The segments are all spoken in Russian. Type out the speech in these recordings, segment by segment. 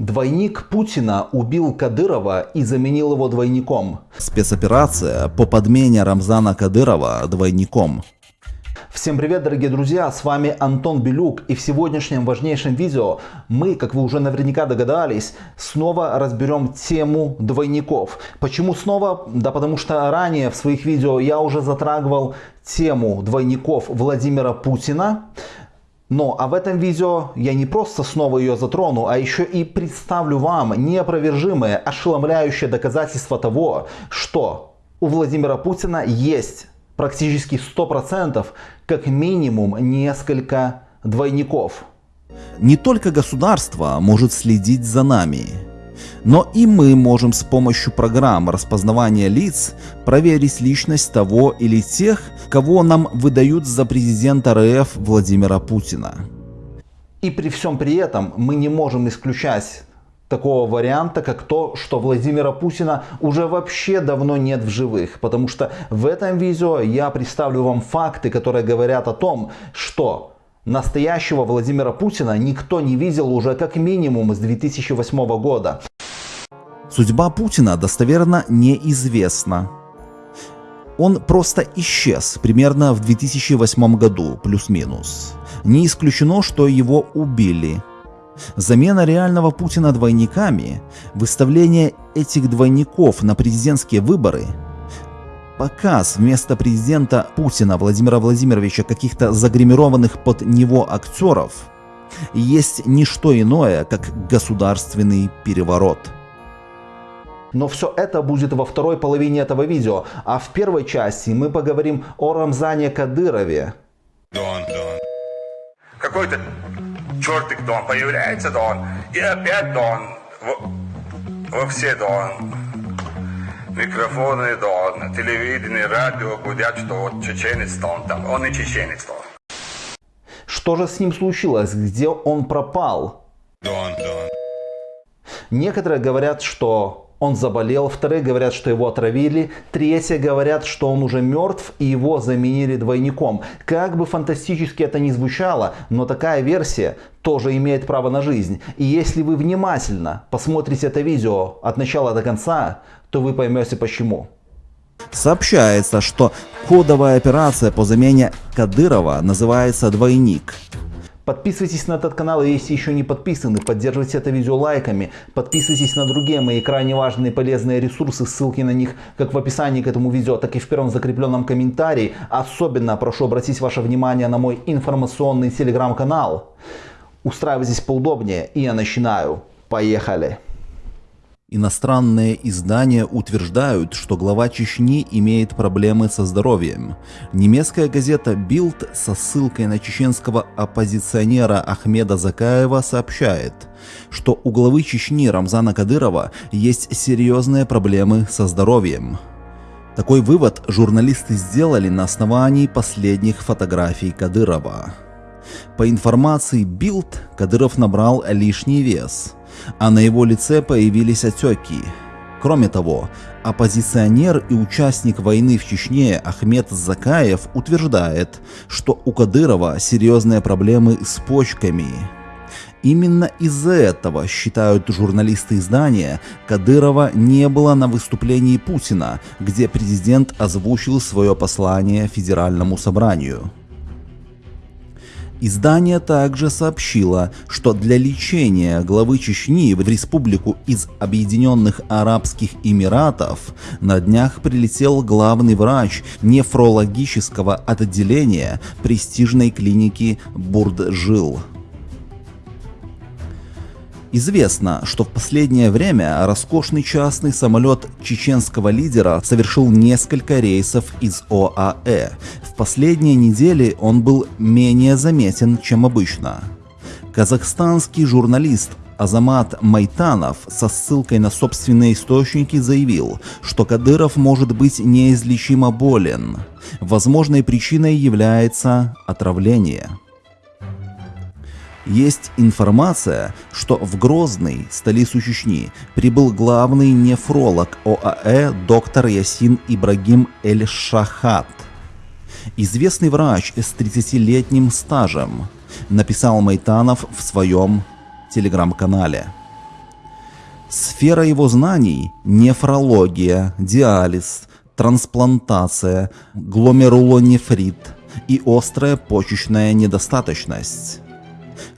Двойник Путина убил Кадырова и заменил его двойником. Спецоперация по подмене Рамзана Кадырова двойником. Всем привет, дорогие друзья, с вами Антон Белюк и в сегодняшнем важнейшем видео мы, как вы уже наверняка догадались, снова разберем тему двойников. Почему снова? Да потому что ранее в своих видео я уже затрагивал тему двойников Владимира Путина. Но а в этом видео я не просто снова ее затрону, а еще и представлю вам неопровержимое, ошеломляющее доказательство того, что у Владимира Путина есть практически 100% как минимум несколько двойников. Не только государство может следить за нами, но и мы можем с помощью программ распознавания лиц проверить личность того или тех, кого нам выдают за президента РФ Владимира Путина. И при всем при этом мы не можем исключать такого варианта, как то, что Владимира Путина уже вообще давно нет в живых. Потому что в этом видео я представлю вам факты, которые говорят о том, что настоящего Владимира Путина никто не видел уже как минимум с 2008 года. Судьба Путина достоверно неизвестна. Он просто исчез примерно в 2008 году, плюс-минус. Не исключено, что его убили. Замена реального Путина двойниками, выставление этих двойников на президентские выборы, показ вместо президента Путина Владимира Владимировича каких-то загримированных под него актеров есть не что иное, как государственный переворот. Но все это будет во второй половине этого видео. А в первой части мы поговорим о Рамзане Кадырове. Дон, Дон. Какой-то чертик Дон появляется Дон. И опять Дон. Во, во все Дон. Микрофоны Дон. Телевидение, радио гудят, что вот чеченец Дон там. Он не чеченец Дон. Что же с ним случилось? Где он пропал? Дон, Дон. Некоторые говорят, что он заболел, вторые говорят, что его отравили, третьи говорят, что он уже мертв и его заменили двойником. Как бы фантастически это ни звучало, но такая версия тоже имеет право на жизнь. И если вы внимательно посмотрите это видео от начала до конца, то вы поймете почему. Сообщается, что кодовая операция по замене Кадырова называется «Двойник». Подписывайтесь на этот канал, если еще не подписаны, поддерживайте это видео лайками, подписывайтесь на другие мои крайне важные и полезные ресурсы, ссылки на них как в описании к этому видео, так и в первом закрепленном комментарии. Особенно прошу обратить ваше внимание на мой информационный телеграм-канал. Устраивайтесь поудобнее и я начинаю. Поехали! Иностранные издания утверждают, что глава Чечни имеет проблемы со здоровьем. Немецкая газета Bild со ссылкой на чеченского оппозиционера Ахмеда Закаева сообщает, что у главы Чечни Рамзана Кадырова есть серьезные проблемы со здоровьем. Такой вывод журналисты сделали на основании последних фотографий Кадырова. По информации Bild, Кадыров набрал лишний вес – а на его лице появились отеки. Кроме того, оппозиционер и участник войны в Чечне Ахмед Закаев утверждает, что у Кадырова серьезные проблемы с почками. Именно из-за этого, считают журналисты издания, Кадырова не было на выступлении Путина, где президент озвучил свое послание Федеральному собранию. Издание также сообщило, что для лечения главы Чечни в республику из Объединенных Арабских Эмиратов на днях прилетел главный врач нефрологического отделения престижной клиники Бурджил. Известно, что в последнее время роскошный частный самолет чеченского лидера совершил несколько рейсов из ОАЭ. Последние недели он был менее заметен, чем обычно. Казахстанский журналист Азамат Майтанов со ссылкой на собственные источники заявил, что Кадыров может быть неизлечимо болен. Возможной причиной является отравление. Есть информация, что в Грозный, столицу Чечни, прибыл главный нефролог ОАЭ доктор Ясин Ибрагим Эль-Шахат. Известный врач с 30-летним стажем, написал Майтанов в своем телеграм-канале. Сфера его знаний – нефрология, диализ, трансплантация, гломерулонефрит и острая почечная недостаточность.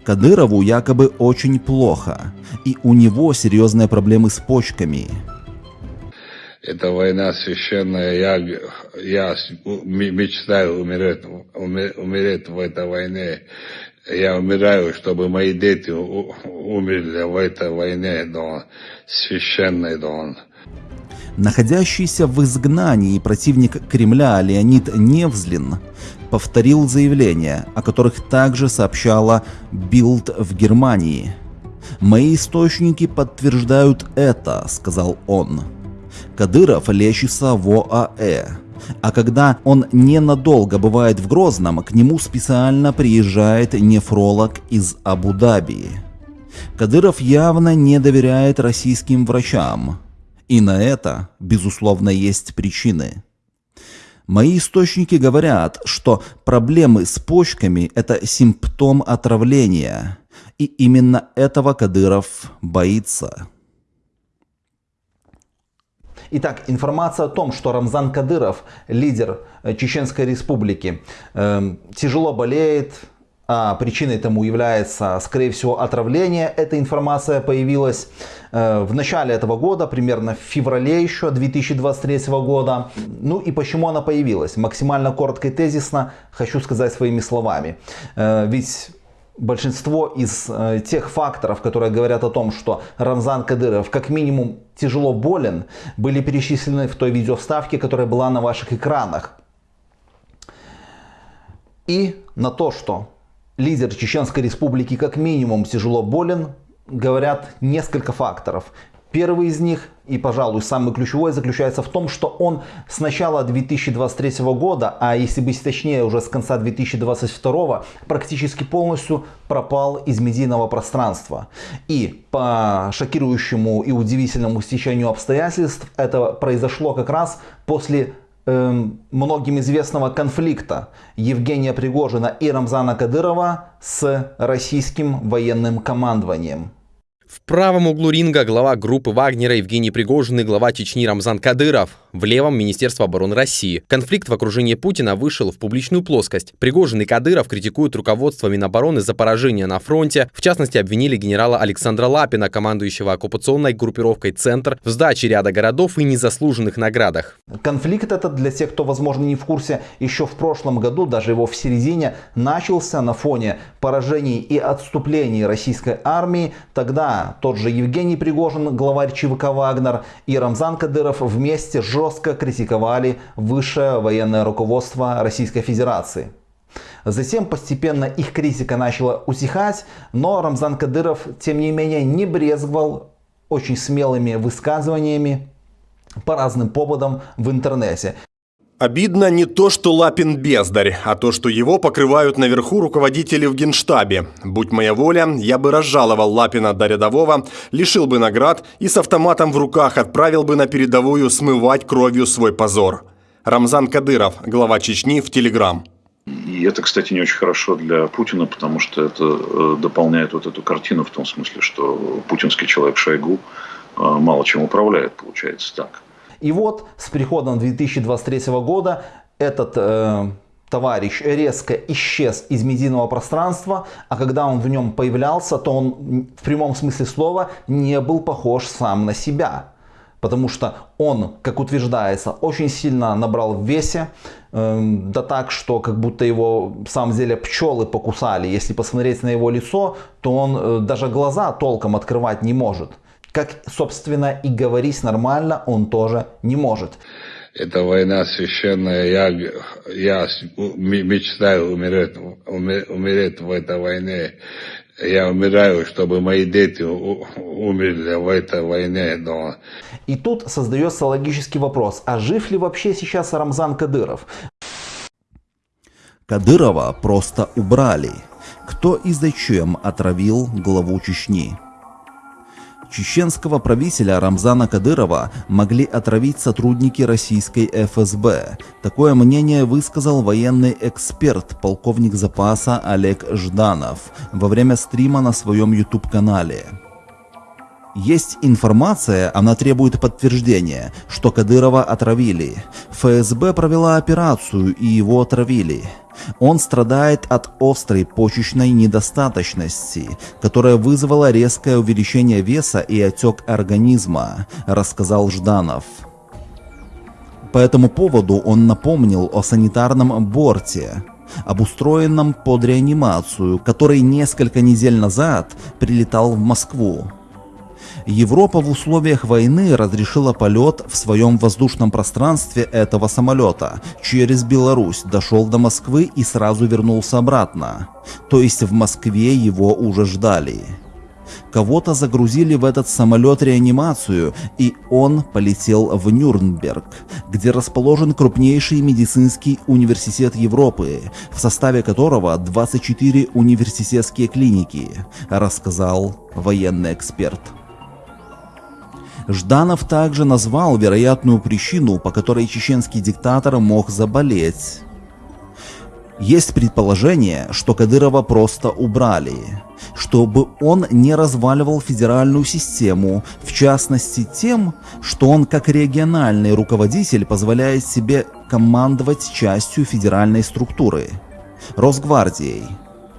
Кадырову якобы очень плохо, и у него серьезные проблемы с почками. Это война священная. Я, я мечтаю умереть, умереть в этой войне. Я умираю, чтобы мои дети умерли в этой войне, но священной, но Находящийся в изгнании противник Кремля Леонид Невзлин повторил заявления, о которых также сообщала Билд в Германии. «Мои источники подтверждают это», — сказал он. Кадыров лечится в ОАЭ. А когда он ненадолго бывает в Грозном, к нему специально приезжает нефролог из Абу-Даби. Кадыров явно не доверяет российским врачам. И на это, безусловно, есть причины. Мои источники говорят, что проблемы с почками – это симптом отравления. И именно этого Кадыров боится. Итак, информация о том, что Рамзан Кадыров, лидер э, Чеченской Республики, э, тяжело болеет, а причиной тому является, скорее всего, отравление. Эта информация появилась э, в начале этого года, примерно в феврале еще 2023 года. Ну и почему она появилась? Максимально коротко и тезисно хочу сказать своими словами. Э, ведь большинство из э, тех факторов, которые говорят о том, что Рамзан Кадыров как минимум тяжело болен, были перечислены в той видеоставке, которая была на ваших экранах. И на то, что лидер Чеченской Республики как минимум тяжело болен, говорят несколько факторов. Первый из них и, пожалуй, самый ключевой заключается в том, что он с начала 2023 года, а если быть точнее, уже с конца 2022, практически полностью пропал из медийного пространства. И по шокирующему и удивительному стечению обстоятельств это произошло как раз после Эм, многим известного конфликта Евгения Пригожина и Рамзана Кадырова с российским военным командованием. В правом углу ринга глава группы Вагнера Евгений Пригожин и глава Чечни Рамзан Кадыров. В левом Министерство обороны России. Конфликт в окружении Путина вышел в публичную плоскость. Пригожин и Кадыров критикуют руководство Минобороны за поражение на фронте. В частности, обвинили генерала Александра Лапина, командующего оккупационной группировкой «Центр», в сдаче ряда городов и незаслуженных наградах. Конфликт этот, для тех, кто, возможно, не в курсе, еще в прошлом году, даже его в середине, начался на фоне поражений и отступлений российской армии. Тогда тот же Евгений Пригожин, главарь ЧВК «Вагнер» и Рамзан Кадыров вместе жестко критиковали высшее военное руководство Российской Федерации. Затем постепенно их критика начала утихать, но Рамзан Кадыров, тем не менее, не брезговал очень смелыми высказываниями по разным поводам в интернете. Обидно не то, что Лапин бездарь, а то, что его покрывают наверху руководители в генштабе. Будь моя воля, я бы разжаловал Лапина до рядового, лишил бы наград и с автоматом в руках отправил бы на передовую смывать кровью свой позор. Рамзан Кадыров, глава Чечни, в Телеграм. И это, кстати, не очень хорошо для Путина, потому что это э, дополняет вот эту картину в том смысле, что путинский человек Шойгу э, мало чем управляет, получается так. И вот с приходом 2023 года этот э, товарищ резко исчез из медийного пространства, а когда он в нем появлялся, то он в прямом смысле слова не был похож сам на себя. Потому что он, как утверждается, очень сильно набрал в весе, э, да так, что как будто его в самом деле пчелы покусали. Если посмотреть на его лицо, то он э, даже глаза толком открывать не может. Как, собственно, и говорить нормально он тоже не может. Это война священная. Я, я мечтаю умереть, умереть в этой войне. Я умираю, чтобы мои дети умерли в этой войне. Но... И тут создается логический вопрос. А жив ли вообще сейчас Рамзан Кадыров? Кадырова просто убрали. Кто и зачем отравил главу Чечни? Чеченского правителя Рамзана Кадырова могли отравить сотрудники российской ФСБ. Такое мнение высказал военный эксперт, полковник запаса Олег Жданов во время стрима на своем YouTube-канале. Есть информация, она требует подтверждения, что Кадырова отравили. ФСБ провела операцию и его отравили. Он страдает от острой почечной недостаточности, которая вызвала резкое увеличение веса и отек организма, рассказал Жданов. По этому поводу он напомнил о санитарном борте, обустроенном под реанимацию, который несколько недель назад прилетал в Москву. Европа в условиях войны разрешила полет в своем воздушном пространстве этого самолета через Беларусь, дошел до Москвы и сразу вернулся обратно. То есть в Москве его уже ждали. Кого-то загрузили в этот самолет реанимацию, и он полетел в Нюрнберг, где расположен крупнейший медицинский университет Европы, в составе которого 24 университетские клиники, рассказал военный эксперт. Жданов также назвал вероятную причину, по которой чеченский диктатор мог заболеть. Есть предположение, что Кадырова просто убрали, чтобы он не разваливал федеральную систему, в частности тем, что он как региональный руководитель позволяет себе командовать частью федеральной структуры – Росгвардией,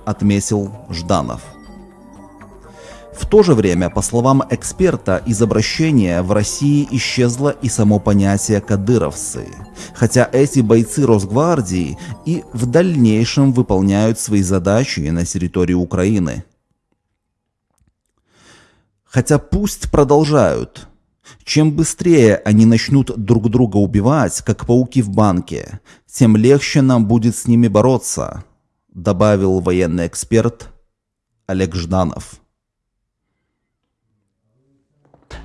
отметил Жданов. В то же время, по словам эксперта, из обращения в России исчезло и само понятие «кадыровцы», хотя эти бойцы Росгвардии и в дальнейшем выполняют свои задачи на территории Украины. Хотя пусть продолжают. Чем быстрее они начнут друг друга убивать, как пауки в банке, тем легче нам будет с ними бороться, добавил военный эксперт Олег Жданов.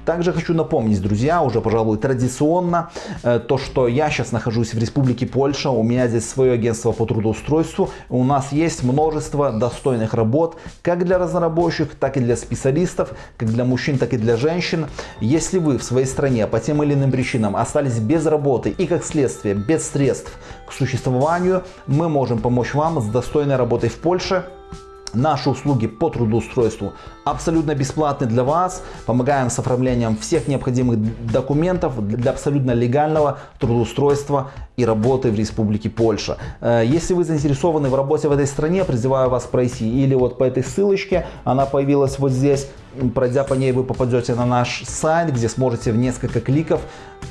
Также хочу напомнить, друзья, уже, пожалуй, традиционно, э, то, что я сейчас нахожусь в Республике Польша, у меня здесь свое агентство по трудоустройству, у нас есть множество достойных работ, как для разработчиков, так и для специалистов, как для мужчин, так и для женщин. Если вы в своей стране по тем или иным причинам остались без работы и, как следствие, без средств к существованию, мы можем помочь вам с достойной работой в Польше, Наши услуги по трудоустройству абсолютно бесплатны для вас. Помогаем с оформлением всех необходимых документов для абсолютно легального трудоустройства и работы в Республике Польша. Э, если вы заинтересованы в работе в этой стране, призываю вас пройти или вот по этой ссылочке, она появилась вот здесь, пройдя по ней вы попадете на наш сайт, где сможете в несколько кликов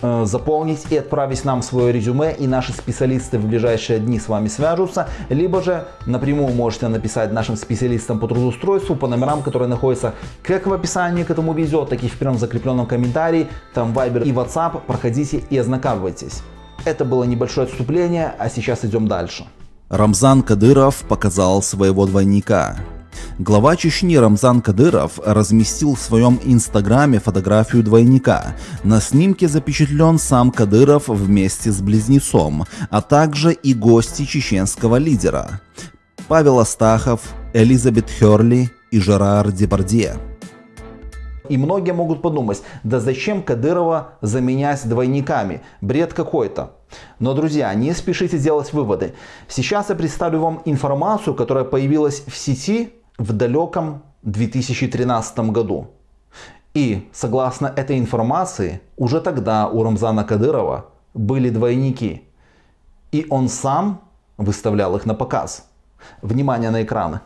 э, заполнить и отправить нам свое резюме, и наши специалисты в ближайшие дни с вами свяжутся, либо же напрямую можете написать нашим специалистам по трудоустройству по номерам, которые находятся как в описании к этому видео, так и в первом закрепленном комментарии, там Viber и WhatsApp, проходите и ознакомьтесь. Это было небольшое отступление, а сейчас идем дальше. Рамзан Кадыров показал своего двойника. Глава Чечни Рамзан Кадыров разместил в своем инстаграме фотографию двойника. На снимке запечатлен сам Кадыров вместе с близнецом, а также и гости чеченского лидера. Павел Астахов, Элизабет Херли и Жерар Депардье. И многие могут подумать, да зачем Кадырова заменять двойниками? Бред какой-то. Но, друзья, не спешите делать выводы. Сейчас я представлю вам информацию, которая появилась в сети в далеком 2013 году. И, согласно этой информации, уже тогда у Рамзана Кадырова были двойники. И он сам выставлял их на показ. Внимание на экраны.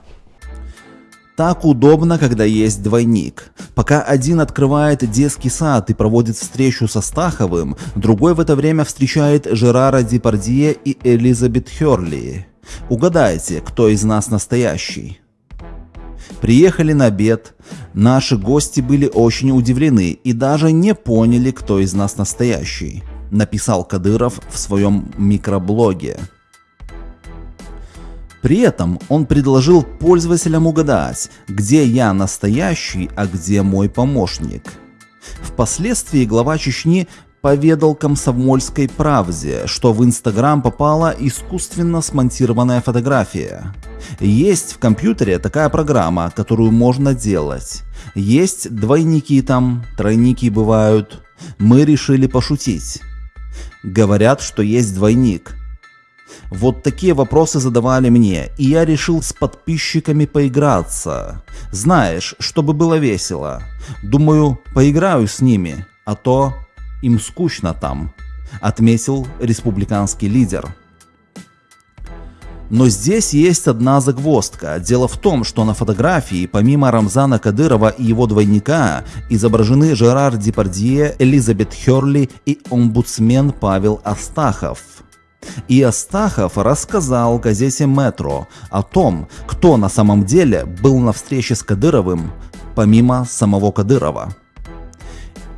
Так удобно, когда есть двойник. Пока один открывает детский сад и проводит встречу со Стаховым, другой в это время встречает Жерара Депардье и Элизабет Херли. Угадайте, кто из нас настоящий? Приехали на обед. Наши гости были очень удивлены и даже не поняли, кто из нас настоящий, написал Кадыров в своем микроблоге. При этом он предложил пользователям угадать, где я настоящий, а где мой помощник. Впоследствии глава Чечни поведал комсомольской правде, что в Инстаграм попала искусственно смонтированная фотография. Есть в компьютере такая программа, которую можно делать. Есть двойники там, тройники бывают. Мы решили пошутить. Говорят, что есть двойник. Вот такие вопросы задавали мне, и я решил с подписчиками поиграться. Знаешь, чтобы было весело. Думаю, поиграю с ними, а то им скучно там, отметил республиканский лидер. Но здесь есть одна загвоздка. Дело в том, что на фотографии помимо Рамзана Кадырова и его двойника изображены Жерар Депардье, Элизабет Херли и омбудсмен Павел Астахов. И Астахов рассказал газете «Метро» о том, кто на самом деле был на встрече с Кадыровым, помимо самого Кадырова.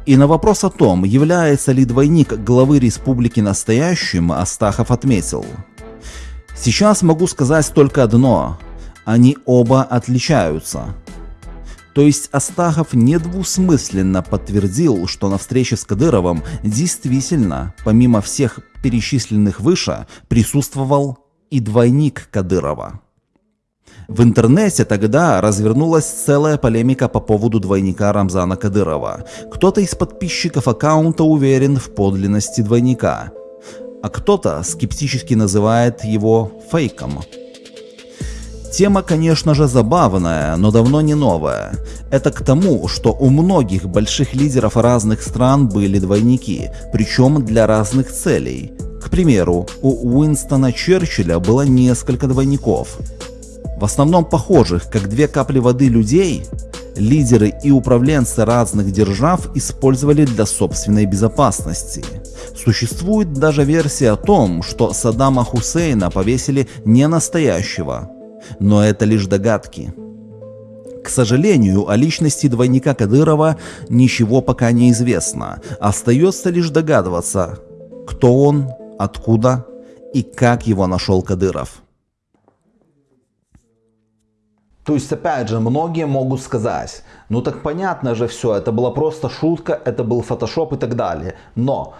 И на вопрос о том, является ли двойник главы республики настоящим, Астахов отметил – Сейчас могу сказать только одно. Они оба отличаются. То есть Астахов недвусмысленно подтвердил, что на встрече с Кадыровым действительно, помимо всех перечисленных выше, присутствовал и двойник Кадырова. В интернете тогда развернулась целая полемика по поводу двойника Рамзана Кадырова. Кто-то из подписчиков аккаунта уверен в подлинности двойника – а кто-то скептически называет его фейком. Тема, конечно же, забавная, но давно не новая. Это к тому, что у многих больших лидеров разных стран были двойники, причем для разных целей. К примеру, у Уинстона Черчилля было несколько двойников. В основном похожих, как две капли воды людей, лидеры и управленцы разных держав использовали для собственной безопасности. Существует даже версия о том, что Саддама Хусейна повесили не настоящего, но это лишь догадки. К сожалению, о личности двойника Кадырова ничего пока не известно. Остается лишь догадываться, кто он, откуда и как его нашел Кадыров. То есть, опять же, многие могут сказать, ну так понятно же все, это была просто шутка, это был фотошоп и так далее. Но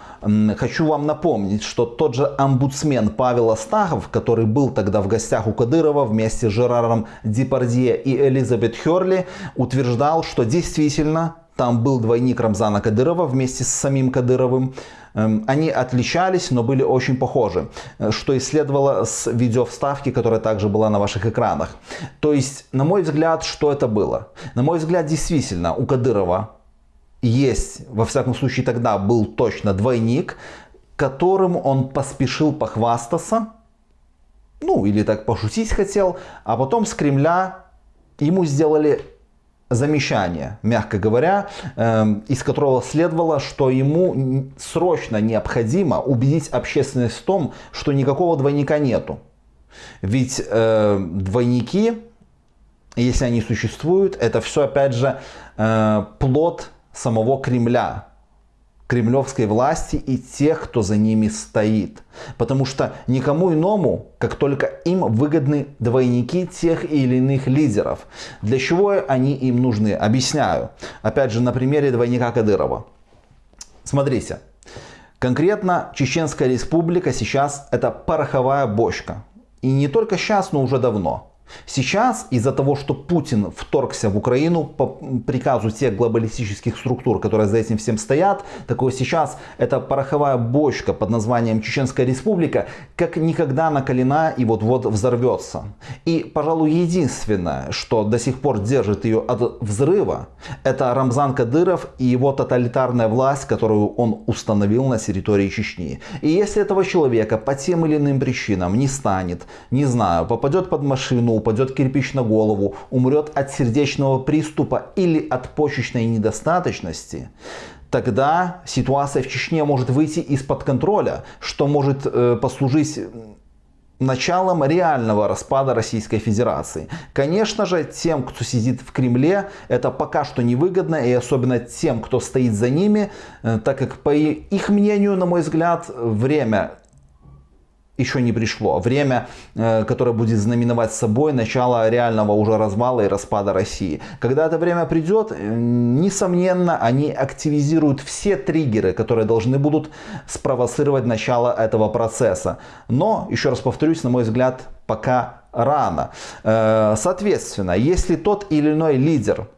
хочу вам напомнить, что тот же омбудсмен Павел Астахов, который был тогда в гостях у Кадырова вместе с Жераром Депардье и Элизабет Херли, утверждал, что действительно там был двойник Рамзана Кадырова вместе с самим Кадыровым. Эм, они отличались, но были очень похожи, э, что и следовало с видеовставки, которая также была на ваших экранах. То есть, на мой взгляд, что это было? На мой взгляд, действительно, у Кадырова есть, во всяком случае тогда был точно двойник, которым он поспешил похвастаться, ну или так пошутить хотел, а потом с Кремля ему сделали замечание, мягко говоря, эм, из которого следовало, что ему срочно необходимо убедить общественность в том, что никакого двойника нету. Ведь э, двойники, если они существуют, это все опять же э, плод самого Кремля кремлевской власти и тех, кто за ними стоит. Потому что никому иному, как только им выгодны двойники тех или иных лидеров. Для чего они им нужны? Объясняю. Опять же, на примере двойника Кадырова. Смотрите. Конкретно Чеченская республика сейчас это пороховая бочка. И не только сейчас, но уже давно. Сейчас из-за того, что Путин вторгся в Украину по приказу тех глобалистических структур, которые за этим всем стоят, такое сейчас эта пороховая бочка под названием Чеченская Республика как никогда накалена и вот-вот взорвется. И, пожалуй, единственное, что до сих пор держит ее от взрыва, это Рамзан Кадыров и его тоталитарная власть, которую он установил на территории Чечни. И если этого человека по тем или иным причинам не станет, не знаю, попадет под машину, упадет кирпич на голову, умрет от сердечного приступа или от почечной недостаточности, тогда ситуация в Чечне может выйти из-под контроля, что может э, послужить началом реального распада Российской Федерации. Конечно же, тем, кто сидит в Кремле, это пока что невыгодно, и особенно тем, кто стоит за ними, э, так как, по их мнению, на мой взгляд, время еще не пришло. Время, э, которое будет знаменовать собой начало реального уже развала и распада России. Когда это время придет, э, несомненно, они активизируют все триггеры, которые должны будут спровоцировать начало этого процесса. Но, еще раз повторюсь, на мой взгляд, пока рано. Э, соответственно, если тот или иной лидер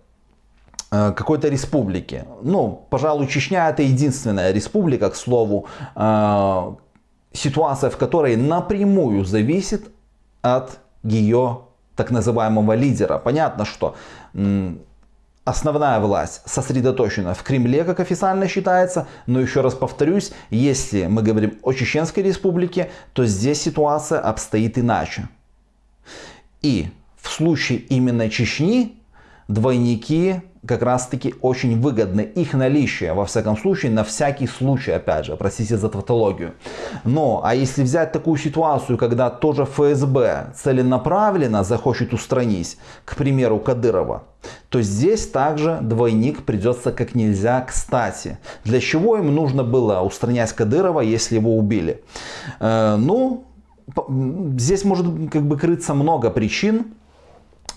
какой-то республики. Ну, пожалуй, Чечня это единственная республика, к слову, ситуация, в которой напрямую зависит от ее так называемого лидера. Понятно, что основная власть сосредоточена в Кремле, как официально считается, но еще раз повторюсь, если мы говорим о Чеченской республике, то здесь ситуация обстоит иначе. И в случае именно Чечни двойники как раз таки очень выгодны. Их наличие, во всяком случае, на всякий случай, опять же, простите за тавтологию. Но, а если взять такую ситуацию, когда тоже ФСБ целенаправленно захочет устранить, к примеру, Кадырова, то здесь также двойник придется как нельзя кстати. Для чего им нужно было устранять Кадырова, если его убили? Э, ну, здесь может как бы крыться много причин.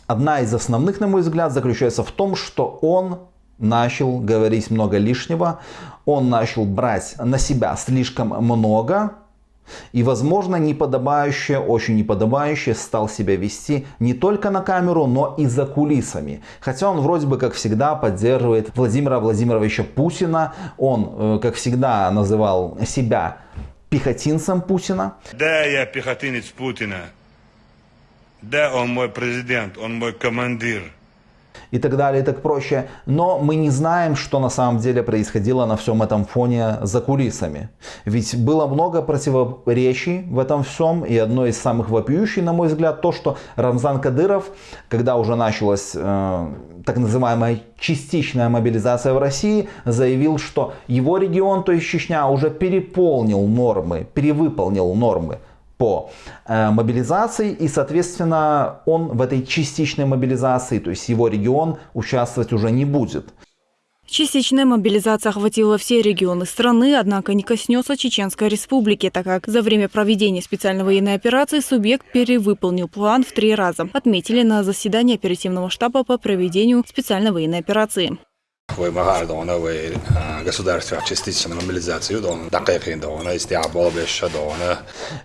Одна из основных, на мой взгляд, заключается в том, что он начал говорить много лишнего, он начал брать на себя слишком много, и, возможно, неподобающе, очень неподобающе стал себя вести не только на камеру, но и за кулисами. Хотя он вроде бы, как всегда, поддерживает Владимира Владимировича Путина. Он, э, как всегда, называл себя пехотинцем Путина. Да, я пехотинец Путина. Да, он мой президент, он мой командир. И так далее, и так проще. Но мы не знаем, что на самом деле происходило на всем этом фоне за кулисами. Ведь было много противоречий в этом всем. И одно из самых вопиющих, на мой взгляд, то, что Рамзан Кадыров, когда уже началась э, так называемая частичная мобилизация в России, заявил, что его регион, то есть Чечня, уже переполнил нормы, перевыполнил нормы по э, мобилизации и, соответственно, он в этой частичной мобилизации, то есть его регион, участвовать уже не будет. Частичная мобилизация охватила все регионы страны, однако не коснется Чеченской республики, так как за время проведения специальной военной операции субъект перевыполнил план в три раза, отметили на заседании оперативного штаба по проведению специальной военной операции вымогали новые государства частичную мобилизацию,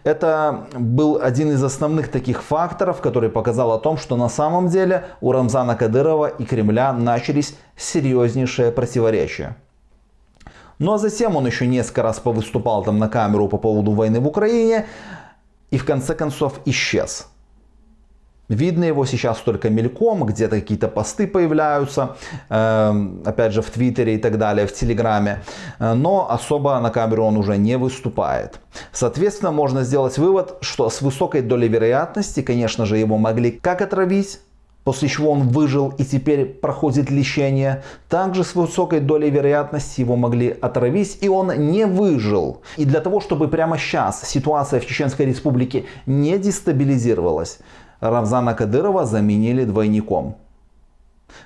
Это был один из основных таких факторов, который показал о том, что на самом деле у Рамзана Кадырова и Кремля начались серьезнейшие противоречия. Ну а затем он еще несколько раз повыступал там на камеру по поводу войны в Украине и в конце концов исчез. Видно его сейчас только мельком, где-то какие-то посты появляются, э, опять же в Твиттере и так далее, в Телеграме, э, но особо на камеру он уже не выступает. Соответственно, можно сделать вывод, что с высокой долей вероятности, конечно же, его могли как отравить, после чего он выжил и теперь проходит лечение. Также с высокой долей вероятности его могли отравить, и он не выжил. И для того, чтобы прямо сейчас ситуация в Чеченской Республике не дестабилизировалась, Рамзана Кадырова заменили двойником.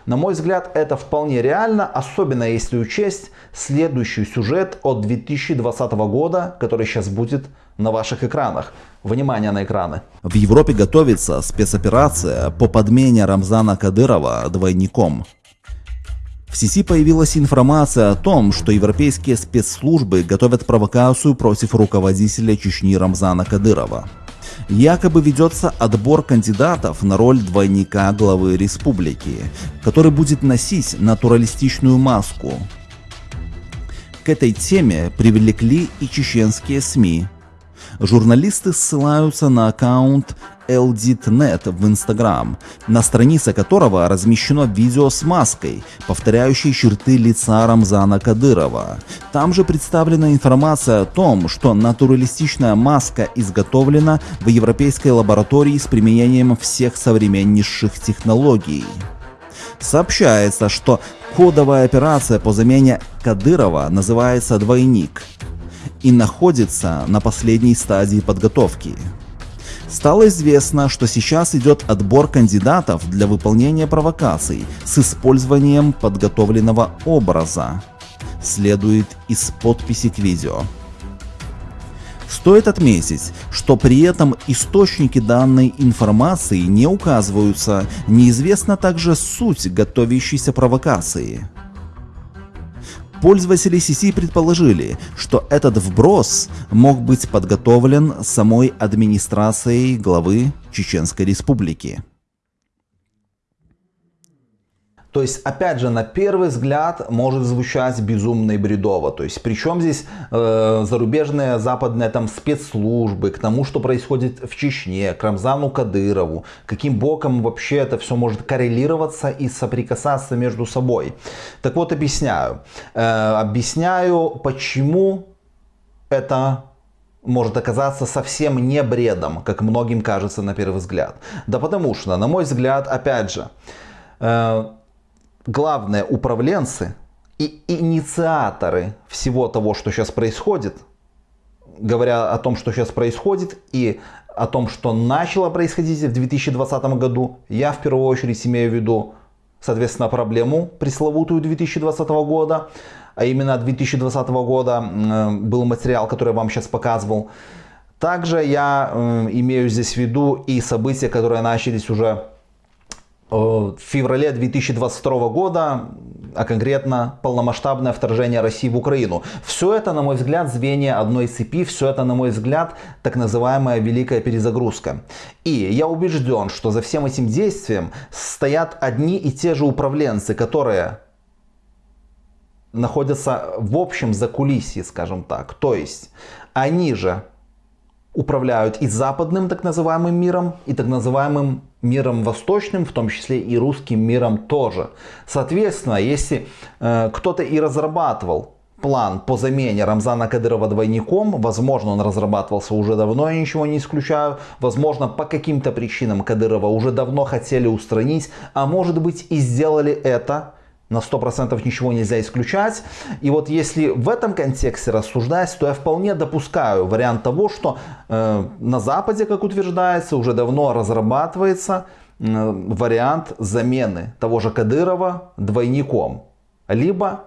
На мой взгляд, это вполне реально, особенно если учесть следующий сюжет от 2020 года, который сейчас будет на ваших экранах. Внимание на экраны. В Европе готовится спецоперация по подмене Рамзана Кадырова двойником. В сети появилась информация о том, что европейские спецслужбы готовят провокацию против руководителя Чечни Рамзана Кадырова якобы ведется отбор кандидатов на роль двойника главы республики, который будет носить натуралистичную маску. К этой теме привлекли и чеченские СМИ. Журналисты ссылаются на аккаунт LDTNet в Instagram, на странице которого размещено видео с маской, повторяющей черты лица Рамзана Кадырова. Там же представлена информация о том, что натуралистичная маска изготовлена в европейской лаборатории с применением всех современнейших технологий. Сообщается, что кодовая операция по замене Кадырова называется «Двойник» и находится на последней стадии подготовки. Стало известно, что сейчас идет отбор кандидатов для выполнения провокаций с использованием подготовленного образа. Следует из подписи к видео. Стоит отметить, что при этом источники данной информации не указываются, неизвестна также суть готовящейся провокации. Пользователи CC предположили, что этот вброс мог быть подготовлен самой администрацией главы Чеченской Республики. То есть, опять же, на первый взгляд может звучать безумно и бредово. То есть, причем здесь э, зарубежные западные там спецслужбы, к тому, что происходит в Чечне, к Рамзану Кадырову, каким боком вообще это все может коррелироваться и соприкасаться между собой. Так вот, объясняю. Э, объясняю, почему это может оказаться совсем не бредом, как многим кажется на первый взгляд. Да потому что, на мой взгляд, опять же, э, главные управленцы и инициаторы всего того, что сейчас происходит, говоря о том, что сейчас происходит и о том, что начало происходить в 2020 году, я в первую очередь имею в виду, соответственно, проблему пресловутую 2020 года, а именно 2020 года был материал, который я вам сейчас показывал. Также я имею здесь в виду и события, которые начались уже э, в феврале 2022 года, а конкретно полномасштабное вторжение России в Украину. Все это, на мой взгляд, звенья одной цепи, все это, на мой взгляд, так называемая великая перезагрузка. И я убежден, что за всем этим действием стоят одни и те же управленцы, которые находятся в общем закулисье, скажем так. То есть они же управляют и западным так называемым миром, и так называемым миром восточным, в том числе и русским миром тоже. Соответственно, если э, кто-то и разрабатывал план по замене Рамзана Кадырова двойником, возможно, он разрабатывался уже давно, я ничего не исключаю, возможно, по каким-то причинам Кадырова уже давно хотели устранить, а может быть и сделали это на 100% ничего нельзя исключать. И вот если в этом контексте рассуждать, то я вполне допускаю вариант того, что э, на Западе, как утверждается, уже давно разрабатывается э, вариант замены того же Кадырова двойником. Либо,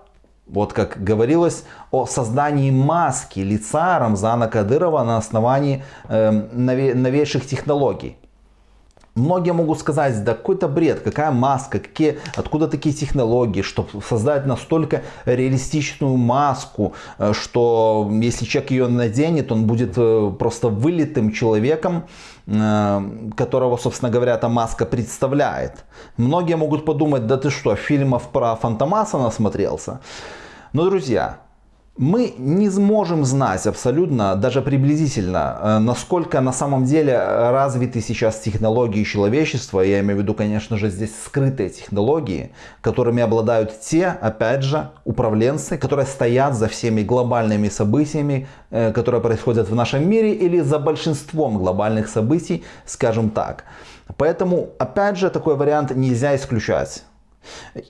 вот как говорилось, о создании маски лица Рамзана Кадырова на основании э, новейших технологий. Многие могут сказать, да какой-то бред, какая маска, какие, откуда такие технологии, чтобы создать настолько реалистичную маску, э, что если человек ее наденет, он будет э, просто вылитым человеком, э, которого, собственно говоря, эта маска представляет. Многие могут подумать, да ты что, фильмов про Фантомаса насмотрелся? Но, друзья, мы не сможем знать абсолютно, даже приблизительно, э, насколько на самом деле развиты сейчас технологии человечества. Я имею в виду, конечно же, здесь скрытые технологии, которыми обладают те, опять же, управленцы, которые стоят за всеми глобальными событиями, э, которые происходят в нашем мире или за большинством глобальных событий, скажем так. Поэтому, опять же, такой вариант нельзя исключать.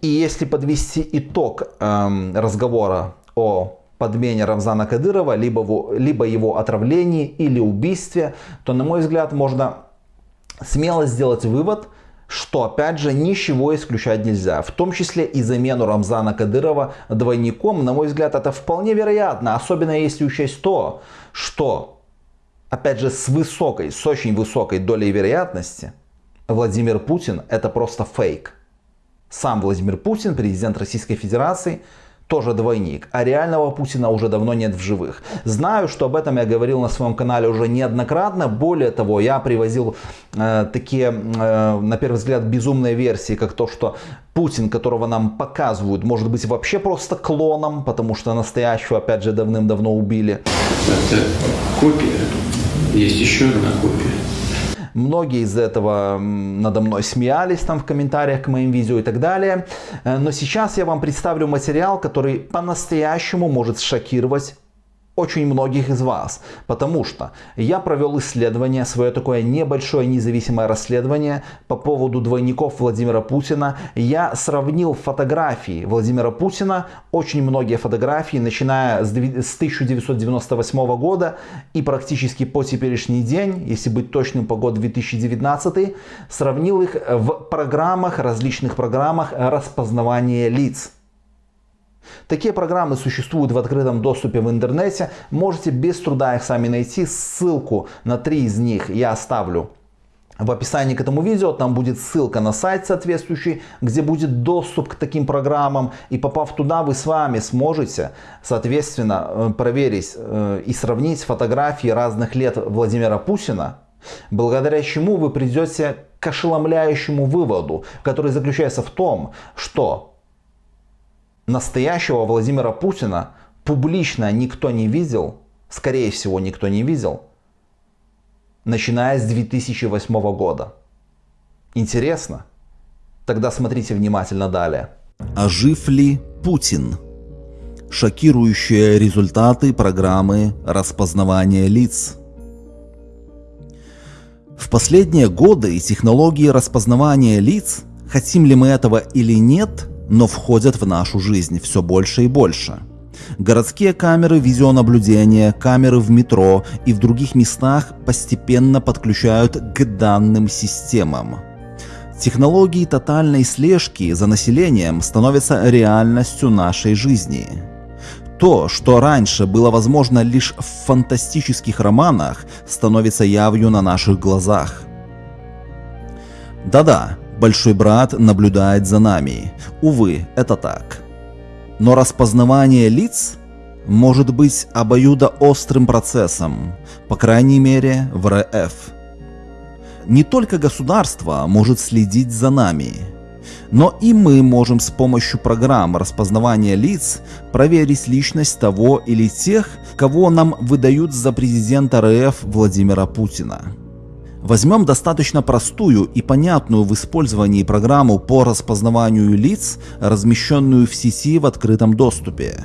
И если подвести итог эм, разговора о подмене Рамзана Кадырова, либо, его, либо его отравлении или убийстве, то, на мой взгляд, можно смело сделать вывод, что, опять же, ничего исключать нельзя. В том числе и замену Рамзана Кадырова двойником, на мой взгляд, это вполне вероятно. Особенно если учесть то, что, опять же, с высокой, с очень высокой долей вероятности, Владимир Путин это просто фейк. Сам Владимир Путин, президент Российской Федерации, тоже двойник, а реального Путина уже давно нет в живых. Знаю, что об этом я говорил на своем канале уже неоднократно. Более того, я привозил э, такие, э, на первый взгляд, безумные версии, как то, что Путин, которого нам показывают, может быть вообще просто клоном, потому что настоящего, опять же, давным-давно убили. Это копия. Есть еще одна копия. Многие из этого надо мной смеялись там в комментариях к моим видео и так далее. Э, но сейчас я вам представлю материал, который по-настоящему может шокировать очень многих из вас, потому что я провел исследование, свое такое небольшое независимое расследование по поводу двойников Владимира Путина. Я сравнил фотографии Владимира Путина, очень многие фотографии, начиная с 1998 года и практически по теперешний день, если быть точным по год 2019, сравнил их в программах, различных программах распознавания лиц. Такие программы существуют в открытом доступе в интернете. Можете без труда их сами найти. Ссылку на три из них я оставлю в описании к этому видео. Там будет ссылка на сайт соответствующий, где будет доступ к таким программам. И попав туда, вы с вами сможете, соответственно, э, проверить э, и сравнить фотографии разных лет Владимира Путина благодаря чему вы придете к ошеломляющему выводу, который заключается в том, что настоящего Владимира Путина публично никто не видел, скорее всего никто не видел, начиная с 2008 года. Интересно? Тогда смотрите внимательно далее. А жив ли Путин? Шокирующие результаты программы распознавания лиц. В последние годы технологии распознавания лиц, хотим ли мы этого или нет, но входят в нашу жизнь все больше и больше. Городские камеры видеонаблюдения, камеры в метро и в других местах постепенно подключают к данным системам. Технологии тотальной слежки за населением становятся реальностью нашей жизни. То, что раньше было возможно лишь в фантастических романах, становится явью на наших глазах. Да-да, Большой брат наблюдает за нами. Увы, это так. Но распознавание лиц может быть обоюдоострым процессом, по крайней мере в РФ. Не только государство может следить за нами, но и мы можем с помощью программ распознавания лиц проверить личность того или тех, кого нам выдают за президента РФ Владимира Путина. Возьмем достаточно простую и понятную в использовании программу по распознаванию лиц, размещенную в сети в открытом доступе.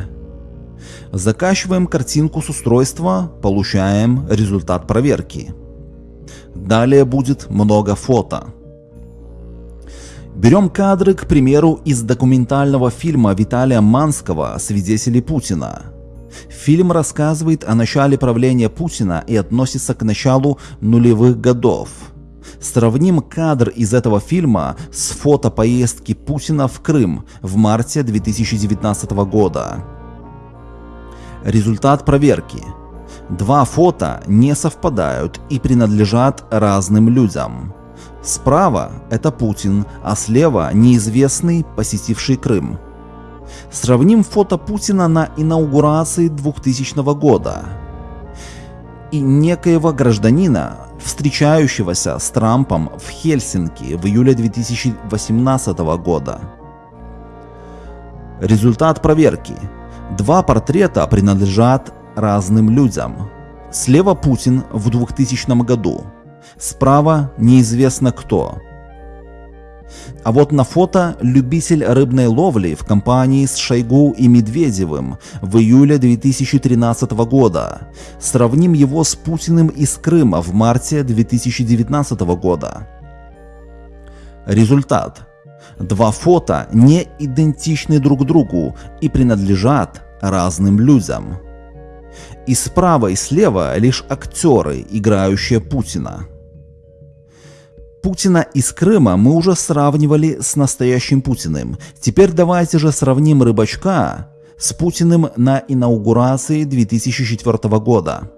Закачиваем картинку с устройства, получаем результат проверки. Далее будет много фото. Берем кадры, к примеру, из документального фильма Виталия Манского «Свидетели Путина». Фильм рассказывает о начале правления Путина и относится к началу нулевых годов. Сравним кадр из этого фильма с фото поездки Путина в Крым в марте 2019 года. Результат проверки. Два фото не совпадают и принадлежат разным людям. Справа это Путин, а слева неизвестный, посетивший Крым. Сравним фото Путина на инаугурации 2000 года и некоего гражданина, встречающегося с Трампом в Хельсинки в июле 2018 года. Результат проверки. Два портрета принадлежат разным людям. Слева Путин в 2000 году, справа неизвестно кто. А вот на фото любитель рыбной ловли в компании с Шойгу и Медведевым в июле 2013 года. Сравним его с Путиным из Крыма в марте 2019 года. Результат. Два фото не идентичны друг другу и принадлежат разным людям. И справа и слева лишь актеры, играющие Путина. Путина из Крыма мы уже сравнивали с настоящим Путиным. Теперь давайте же сравним Рыбачка с Путиным на инаугурации 2004 года.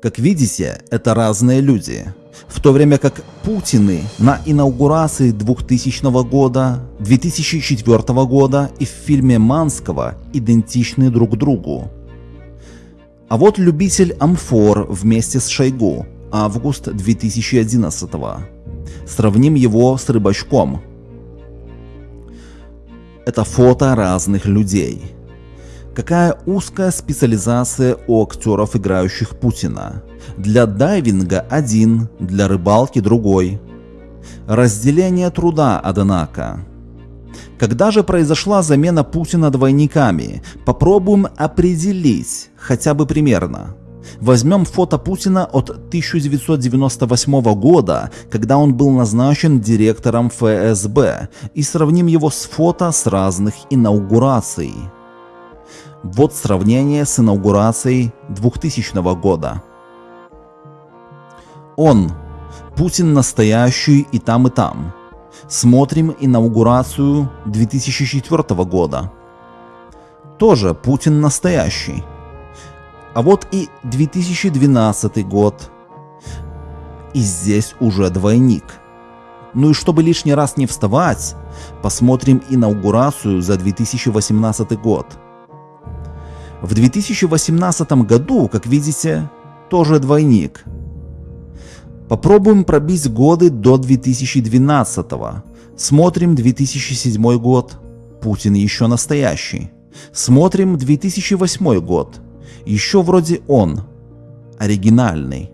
Как видите, это разные люди. В то время как Путины на инаугурации 2000 года, 2004 года и в фильме Манского идентичны друг другу. А вот любитель амфор вместе с Шойгу август 2011 Сравним его с рыбачком. Это фото разных людей. Какая узкая специализация у актеров, играющих Путина. Для дайвинга один, для рыбалки другой. Разделение труда, однако. Когда же произошла замена Путина двойниками? Попробуем определить, хотя бы примерно. Возьмем фото Путина от 1998 года, когда он был назначен директором ФСБ, и сравним его с фото с разных инаугураций. Вот сравнение с инаугурацией 2000 года. Он. Путин настоящий и там и там. Смотрим инаугурацию 2004 года. Тоже Путин настоящий. А вот и 2012 год. И здесь уже двойник. Ну и чтобы лишний раз не вставать, посмотрим инаугурацию за 2018 год. В 2018 году, как видите, тоже двойник. Попробуем пробить годы до 2012 -го. Смотрим 2007 год. Путин еще настоящий. Смотрим 2008 год. Еще вроде он. Оригинальный.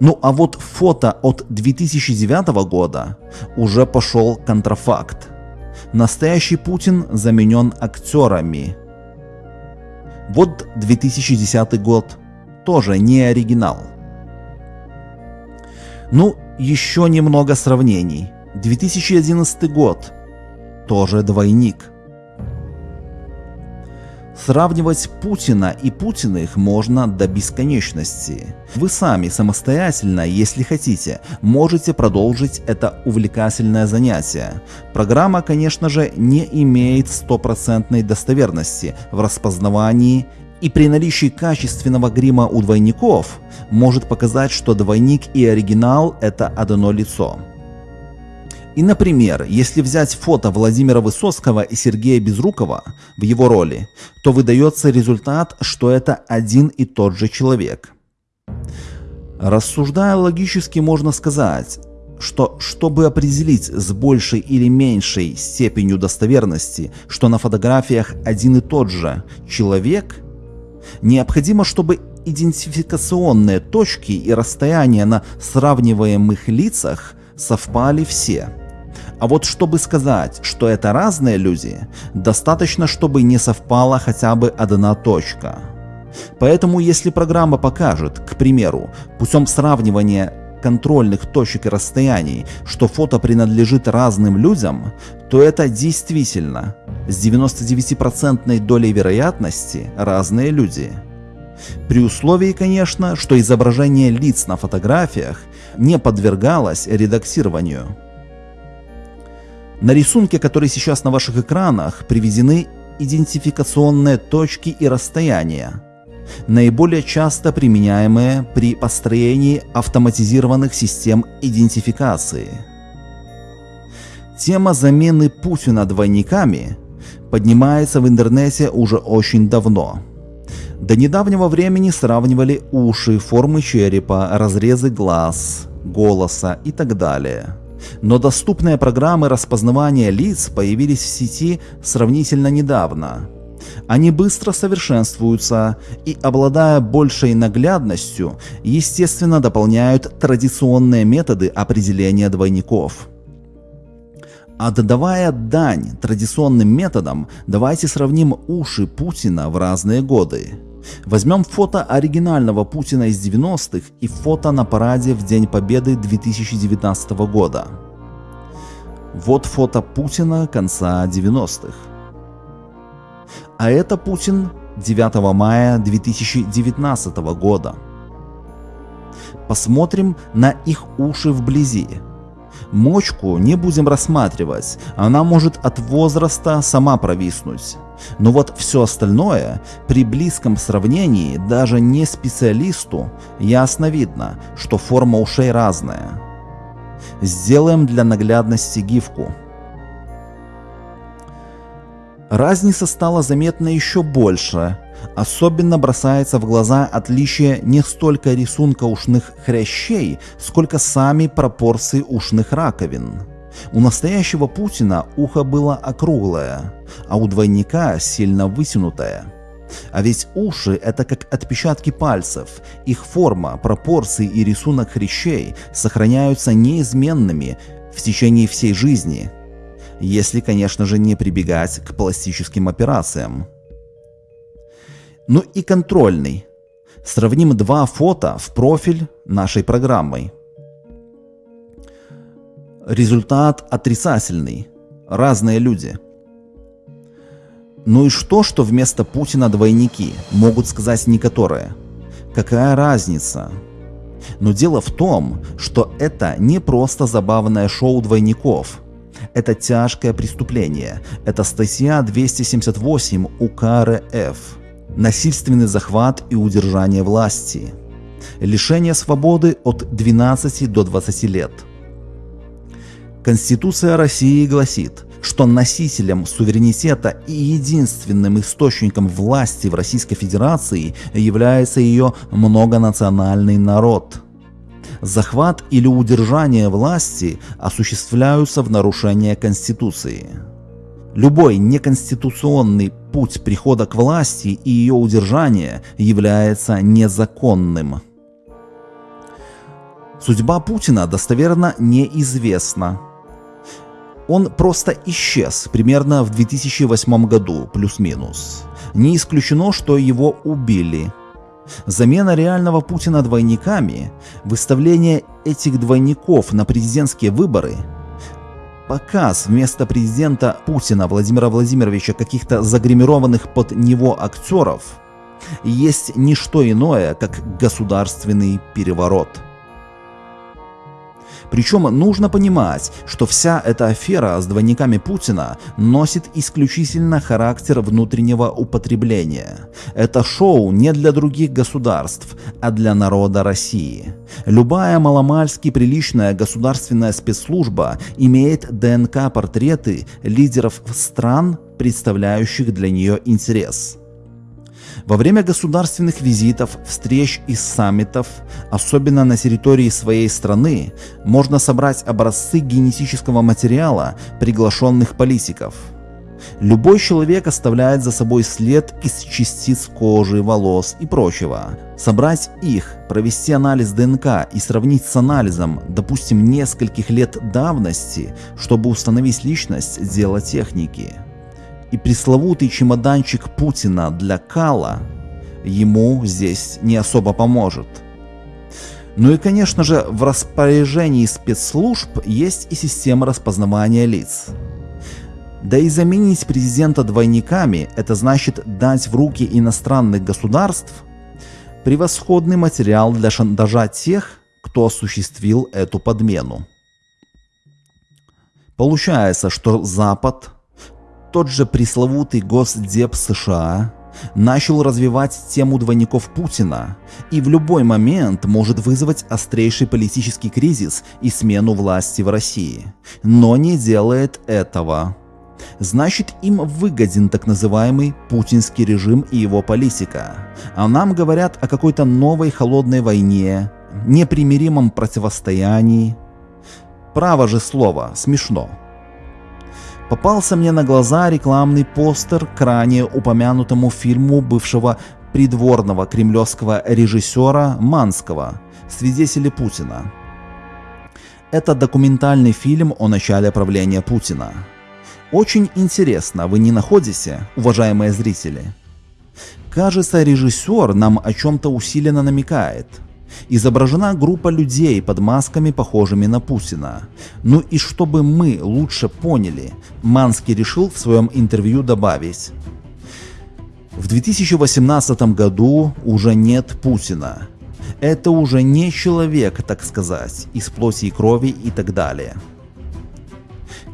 Ну а вот фото от 2009 года уже пошел контрафакт. Настоящий Путин заменен актерами. Вот 2010 год. Тоже не оригинал. Ну, еще немного сравнений. 2011 год. Тоже двойник. Сравнивать Путина и Путиных можно до бесконечности. Вы сами самостоятельно, если хотите, можете продолжить это увлекательное занятие. Программа, конечно же, не имеет стопроцентной достоверности в распознавании и при наличии качественного грима у двойников может показать, что двойник и оригинал это одно лицо. И, например, если взять фото Владимира Высоцкого и Сергея Безрукова в его роли, то выдается результат, что это один и тот же человек. Рассуждая логически, можно сказать, что чтобы определить с большей или меньшей степенью достоверности, что на фотографиях один и тот же человек, необходимо, чтобы идентификационные точки и расстояния на сравниваемых лицах совпали все. А вот чтобы сказать, что это разные люди, достаточно, чтобы не совпала хотя бы одна точка. Поэтому если программа покажет, к примеру, путем сравнивания контрольных точек и расстояний, что фото принадлежит разным людям, то это действительно с 99% долей вероятности разные люди. При условии, конечно, что изображение лиц на фотографиях не подвергалось редактированию. На рисунке, который сейчас на ваших экранах, приведены идентификационные точки и расстояния, наиболее часто применяемые при построении автоматизированных систем идентификации. Тема замены Путина двойниками поднимается в интернете уже очень давно. До недавнего времени сравнивали уши, формы черепа, разрезы глаз, голоса и так далее. Но доступные программы распознавания лиц появились в сети сравнительно недавно. Они быстро совершенствуются и, обладая большей наглядностью, естественно дополняют традиционные методы определения двойников. Отдавая дань традиционным методам, давайте сравним уши Путина в разные годы. Возьмем фото оригинального Путина из 90-х и фото на параде в День Победы 2019 года. Вот фото Путина конца 90-х. А это Путин 9 мая 2019 года. Посмотрим на их уши вблизи. Мочку не будем рассматривать, она может от возраста сама провиснуть. Но вот все остальное, при близком сравнении, даже не специалисту, ясно видно, что форма ушей разная. Сделаем для наглядности гифку. Разница стала заметна еще больше. Особенно бросается в глаза отличие не столько рисунка ушных хрящей, сколько сами пропорции ушных раковин. У настоящего Путина ухо было округлое, а у двойника сильно вытянутое. А ведь уши – это как отпечатки пальцев. Их форма, пропорции и рисунок хрящей сохраняются неизменными в течение всей жизни. Если, конечно же, не прибегать к пластическим операциям. Ну и контрольный. Сравним два фото в профиль нашей программой. Результат отрицательный. Разные люди. Ну и что, что вместо Путина двойники, могут сказать некоторые. Какая разница? Но дело в том, что это не просто забавное шоу двойников. Это тяжкое преступление. Это статья 278 УК РФ насильственный захват и удержание власти, лишение свободы от 12 до 20 лет. Конституция России гласит, что носителем суверенитета и единственным источником власти в Российской Федерации является ее многонациональный народ. захват или удержание власти осуществляются в нарушение Конституции. Любой неконституционный путь прихода к власти и ее удержания является незаконным. Судьба Путина достоверно неизвестна. Он просто исчез примерно в 2008 году, плюс-минус. Не исключено, что его убили. Замена реального Путина двойниками, выставление этих двойников на президентские выборы, показ вместо президента Путина Владимира Владимировича каких-то загримированных под него актеров есть не что иное, как государственный переворот – причем нужно понимать, что вся эта афера с двойниками Путина носит исключительно характер внутреннего употребления. Это шоу не для других государств, а для народа России. Любая маломальски приличная государственная спецслужба имеет ДНК-портреты лидеров стран, представляющих для нее интерес. Во время государственных визитов, встреч и саммитов, особенно на территории своей страны, можно собрать образцы генетического материала приглашенных политиков. Любой человек оставляет за собой след из частиц кожи, волос и прочего. Собрать их, провести анализ ДНК и сравнить с анализом, допустим, нескольких лет давности, чтобы установить личность – дело техники и пресловутый чемоданчик Путина для Кала ему здесь не особо поможет. Ну и конечно же в распоряжении спецслужб есть и система распознавания лиц. Да и заменить президента двойниками – это значит дать в руки иностранных государств превосходный материал для шантажа тех, кто осуществил эту подмену. Получается, что Запад тот же пресловутый Госдеп США начал развивать тему двойников Путина и в любой момент может вызвать острейший политический кризис и смену власти в России, но не делает этого. Значит, им выгоден так называемый путинский режим и его политика. А нам говорят о какой-то новой холодной войне, непримиримом противостоянии. Право же слово, смешно попался мне на глаза рекламный постер к ранее упомянутому фильму бывшего придворного кремлевского режиссера Манского «Свидетели Путина». Это документальный фильм о начале правления Путина. Очень интересно, вы не находите, уважаемые зрители? Кажется, режиссер нам о чем-то усиленно намекает – изображена группа людей под масками, похожими на Путина. Ну и чтобы мы лучше поняли, Манский решил в своем интервью добавить. В 2018 году уже нет Путина. Это уже не человек, так сказать, из плоти и крови и так далее.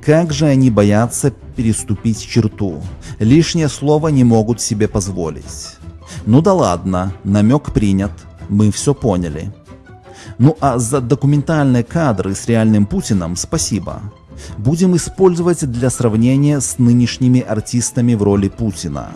Как же они боятся переступить черту? Лишнее слово не могут себе позволить. Ну да ладно, намек принят мы все поняли. Ну а за документальные кадры с реальным Путиным спасибо. Будем использовать для сравнения с нынешними артистами в роли Путина.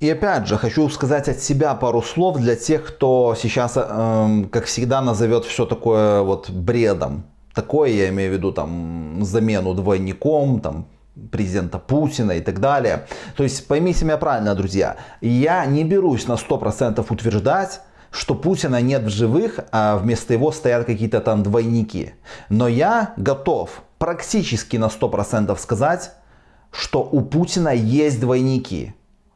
И опять же, хочу сказать от себя пару слов для тех, кто сейчас, э, как всегда, назовет все такое вот бредом. Такое я имею в виду там замену двойником, там президента Путина и так далее. То есть поймите меня правильно, друзья, я не берусь на 100% утверждать, что Путина нет в живых, а вместо его стоят какие-то там двойники. Но я готов практически на 100% сказать, что у Путина есть двойники.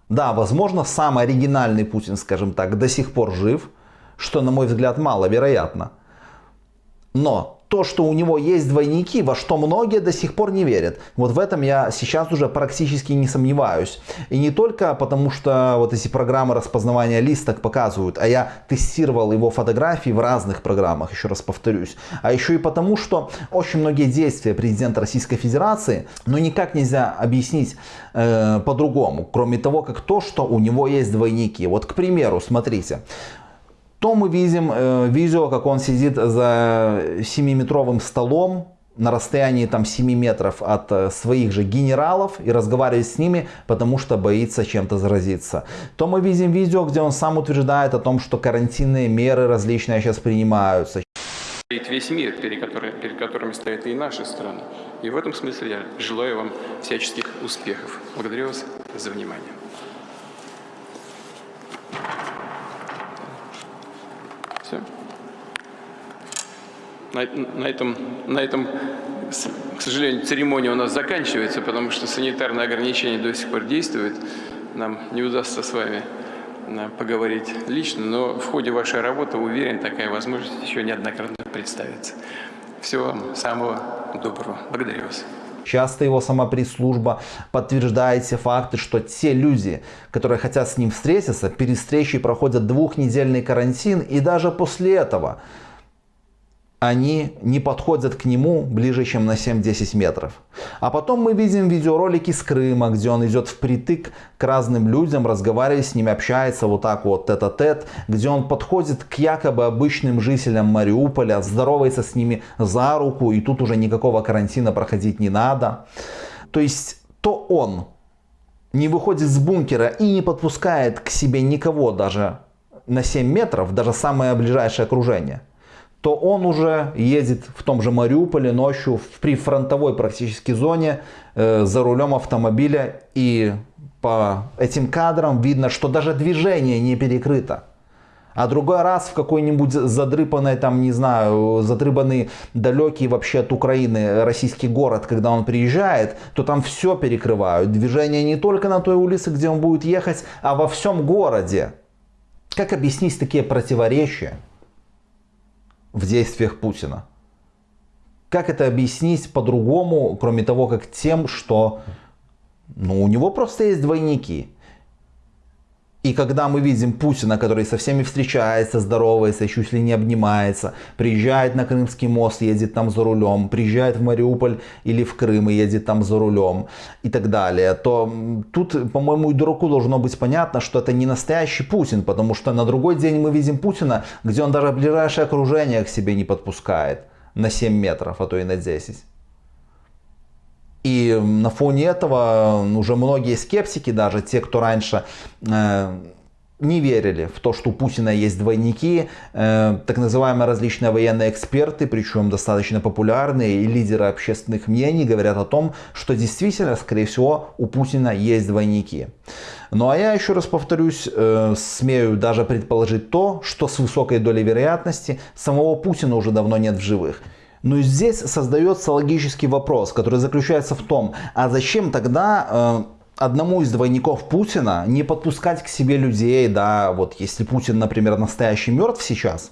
Да, возможно, самый оригинальный Путин, скажем так, до сих пор жив, что, на мой взгляд, маловероятно. Но то, что у него есть двойники, во что многие до сих пор не верят. Вот в этом я сейчас уже практически не сомневаюсь. И не только потому, что вот эти программы распознавания лиц так показывают, а я тестировал его фотографии в разных программах, еще раз повторюсь. А еще и потому, что очень многие действия президента Российской Федерации, ну никак нельзя объяснить э, по-другому, кроме того, как то, что у него есть двойники. Вот, к примеру, смотрите, то мы видим э, видео, как он сидит за 7-метровым столом на расстоянии там 7 метров от э, своих же генералов и разговаривает с ними, потому что боится чем-то заразиться. То мы видим видео, где он сам утверждает о том, что карантинные меры различные сейчас принимаются. Весь мир, перед, который, перед которыми стоят и наши страны. И в этом смысле я желаю вам всяческих успехов. Благодарю вас за внимание. Все. На, на, этом, на этом, к сожалению, церемония у нас заканчивается, потому что санитарные ограничения до сих пор действуют. Нам не удастся с вами э, поговорить лично, но в ходе вашей работы, уверен, такая возможность еще неоднократно представится. Всего вам самого доброго. Благодарю вас. Часто его сама пресс-служба подтверждает все факты, что те люди, которые хотят с ним встретиться, перед встречей проходят двухнедельный карантин и даже после этого они не подходят к нему ближе, чем на 7-10 метров. А потом мы видим видеоролики с Крыма, где он идет впритык к разным людям, разговаривает с ними, общается вот так вот тет-а-тет, где он подходит к якобы обычным жителям Мариуполя, здоровается с ними за руку, и тут уже никакого карантина проходить не надо. То есть то он не выходит с бункера и не подпускает к себе никого даже на 7 метров, даже самое ближайшее окружение – то он уже едет в том же Мариуполе ночью в прифронтовой практически зоне э, за рулем автомобиля. И по этим кадрам видно, что даже движение не перекрыто. А другой раз в какой-нибудь задрыпанный, там, не знаю, задрыбанный далекий вообще от Украины российский город, когда он приезжает, то там все перекрывают. Движение не только на той улице, где он будет ехать, а во всем городе. Как объяснить такие противоречия? В действиях Путина. Как это объяснить по-другому, кроме того, как тем, что ну, у него просто есть двойники. И когда мы видим Путина, который со всеми встречается, здоровается, чуть ли не обнимается, приезжает на Крымский мост, едет там за рулем, приезжает в Мариуполь или в Крым и едет там за рулем и так далее, то тут, по-моему, дураку должно быть понятно, что это не настоящий Путин, потому что на другой день мы видим Путина, где он даже ближайшее окружение к себе не подпускает на 7 метров, а то и на 10. И на фоне этого уже многие скептики, даже те, кто раньше э, не верили в то, что у Путина есть двойники, э, так называемые различные военные эксперты, причем достаточно популярные и лидеры общественных мнений говорят о том, что действительно, скорее всего, у Путина есть двойники. Ну а я еще раз повторюсь, э, смею даже предположить то, что с высокой долей вероятности самого Путина уже давно нет в живых. Но здесь создается логический вопрос, который заключается в том, а зачем тогда э, одному из двойников Путина не подпускать к себе людей, да, вот если Путин, например, настоящий мертв сейчас,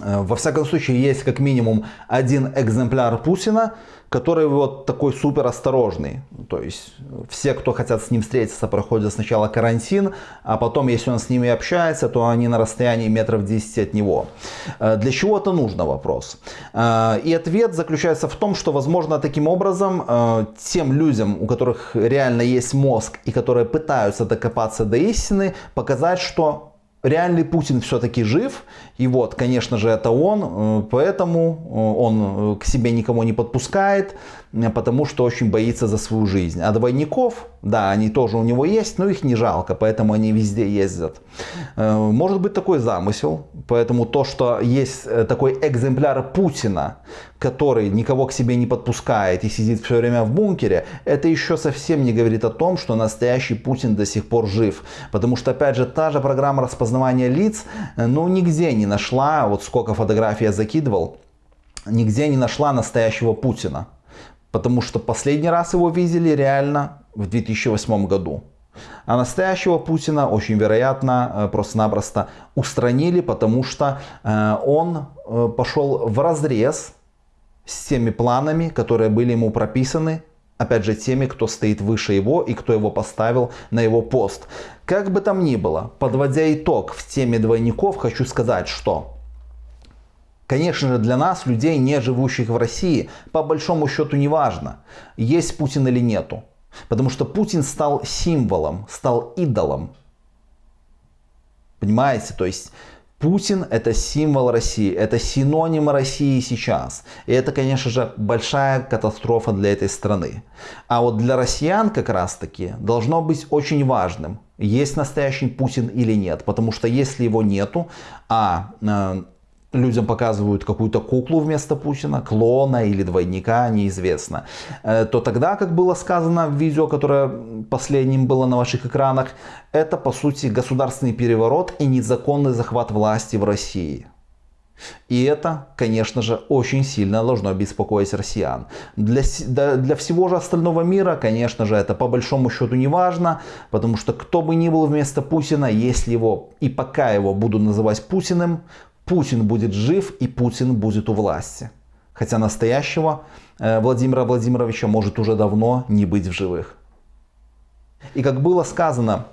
во всяком случае есть как минимум один экземпляр Путина, который вот такой супер осторожный. То есть все, кто хотят с ним встретиться, проходят сначала карантин, а потом, если он с ними общается, то они на расстоянии метров 10 от него. Э, для чего это нужно вопрос? Э, и ответ заключается в том, что, возможно, таким образом э, тем людям, у которых реально есть мозг и которые пытаются докопаться до истины, показать, что реальный Путин все-таки жив, и вот, конечно же, это он, э, поэтому э, он э, к себе никого не подпускает, потому что очень боится за свою жизнь. А двойников, да, они тоже у него есть, но их не жалко, поэтому они везде ездят. Может быть такой замысел, поэтому то, что есть такой экземпляр Путина, который никого к себе не подпускает и сидит все время в бункере, это еще совсем не говорит о том, что настоящий Путин до сих пор жив. Потому что, опять же, та же программа распознавания лиц, ну, нигде не нашла, вот сколько фотографий я закидывал, нигде не нашла настоящего Путина. Потому что последний раз его видели реально в 2008 году. А настоящего Путина очень вероятно э, просто-напросто устранили, потому что э, он э, пошел в разрез с теми планами, которые были ему прописаны, опять же, теми, кто стоит выше его и кто его поставил на его пост. Как бы там ни было, подводя итог в теме двойников, хочу сказать, что Конечно же, для нас, людей, не живущих в России, по большому счету не важно, есть Путин или нету. Потому что Путин стал символом, стал идолом. Понимаете? То есть Путин это символ России, это синоним России сейчас. И это, конечно же, большая катастрофа для этой страны. А вот для россиян как раз таки должно быть очень важным, есть настоящий Путин или нет. Потому что если его нету, а э, людям показывают какую-то куклу вместо Путина, клона или двойника, неизвестно, э, то тогда, как было сказано в видео, которое последним было на ваших экранах, это по сути государственный переворот и незаконный захват власти в России. И это, конечно же, очень сильно должно беспокоить россиян. Для, для всего же остального мира, конечно же, это по большому счету не важно, потому что кто бы ни был вместо Путина, если его и пока его буду называть Путиным, Путин будет жив и Путин будет у власти. Хотя настоящего э, Владимира Владимировича может уже давно не быть в живых. И как было сказано,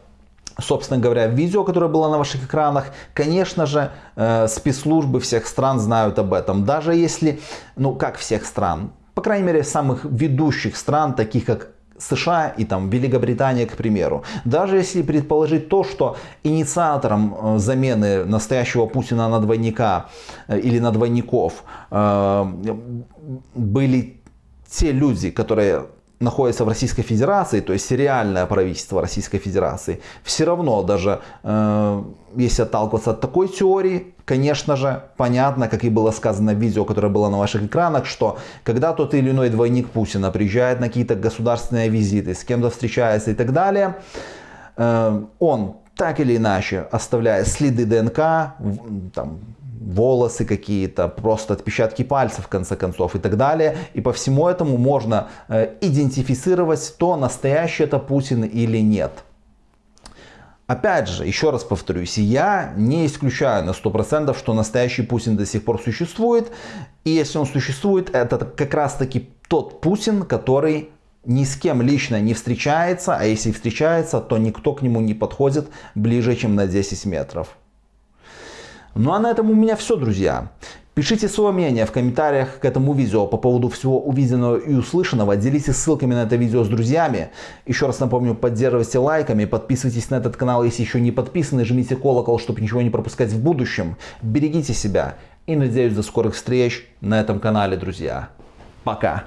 собственно говоря, в видео, которое было на ваших экранах, конечно же, э, спецслужбы всех стран знают об этом. Даже если, ну как всех стран, по крайней мере, самых ведущих стран, таких как США и там Великобритания, к примеру. Даже если предположить то, что инициатором э, замены настоящего Путина на двойника э, или на двойников э, были те люди, которые находится в Российской Федерации, то есть сериальное правительство Российской Федерации, все равно даже э, если отталкиваться от такой теории, конечно же, понятно, как и было сказано в видео, которое было на ваших экранах, что когда тот или иной двойник Путина приезжает на какие-то государственные визиты, с кем-то встречается и так далее, э, он так или иначе оставляя следы ДНК, там, волосы какие-то, просто отпечатки пальцев в конце концов и так далее. И по всему этому можно э, идентифицировать, то настоящий это Путин или нет. Опять же, еще раз повторюсь, я не исключаю на 100%, что настоящий Путин до сих пор существует. И если он существует, это как раз таки тот Путин, который ни с кем лично не встречается, а если встречается, то никто к нему не подходит ближе, чем на 10 метров. Ну а на этом у меня все, друзья. Пишите свое мнение в комментариях к этому видео по поводу всего увиденного и услышанного. Делитесь ссылками на это видео с друзьями. Еще раз напомню, поддерживайте лайками, подписывайтесь на этот канал, если еще не подписаны, жмите колокол, чтобы ничего не пропускать в будущем. Берегите себя и надеюсь до скорых встреч на этом канале, друзья. Пока.